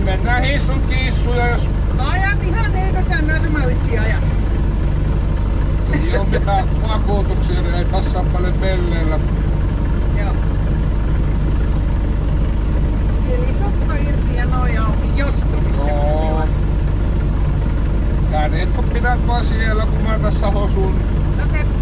Niin mennään hissun kiissuja, jos Ajat ihan niin kuin sä normaalisti ajat. ei ole mitään vakuutuksia, niin ei passaa paljon pelleillä. Joo. Eli sukka irti ja noja auki jostumissa. Joo. Kädet kun pidät vaan siellä, kun mä tässä hosun. Okei. Sähän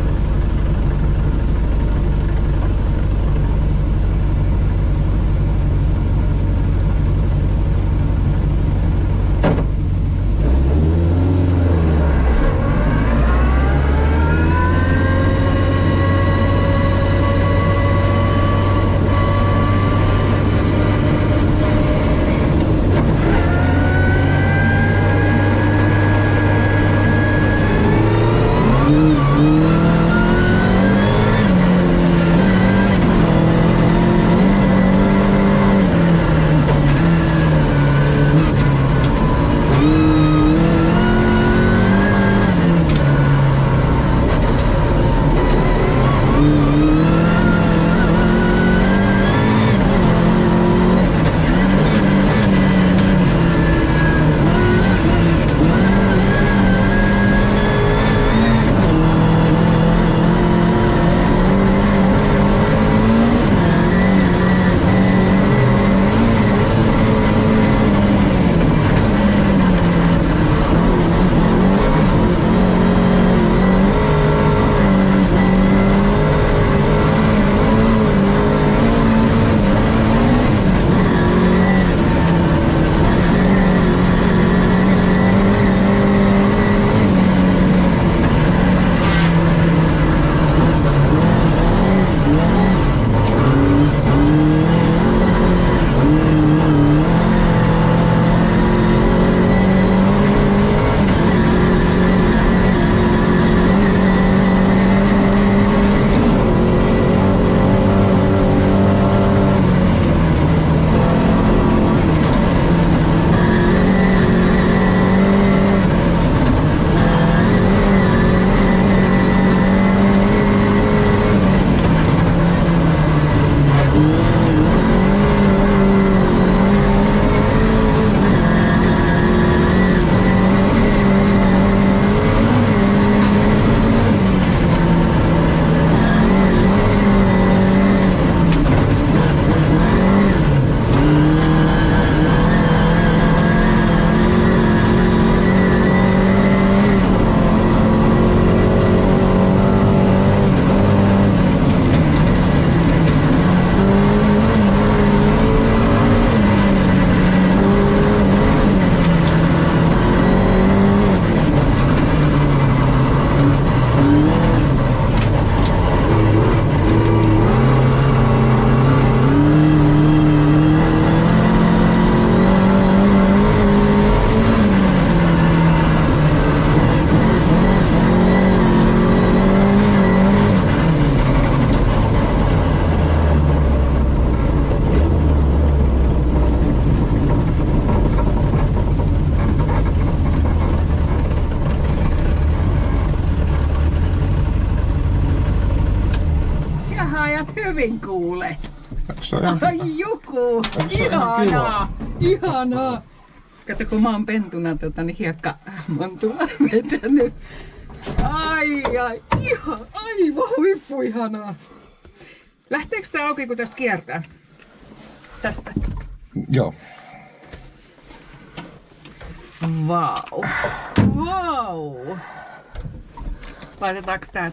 hyvin kuule. Se on ihan Ai ihan Ihanaa! Ihanaa! Kato kun mä oon pentuna tota, niin hiekka montua vetänyt. Ai ai, ihan, aivan huippu ihanaa. Lähteekö tää auki kun tästä kiertää? Tästä. Joo. Vau. Vau. Laitetaanko tää?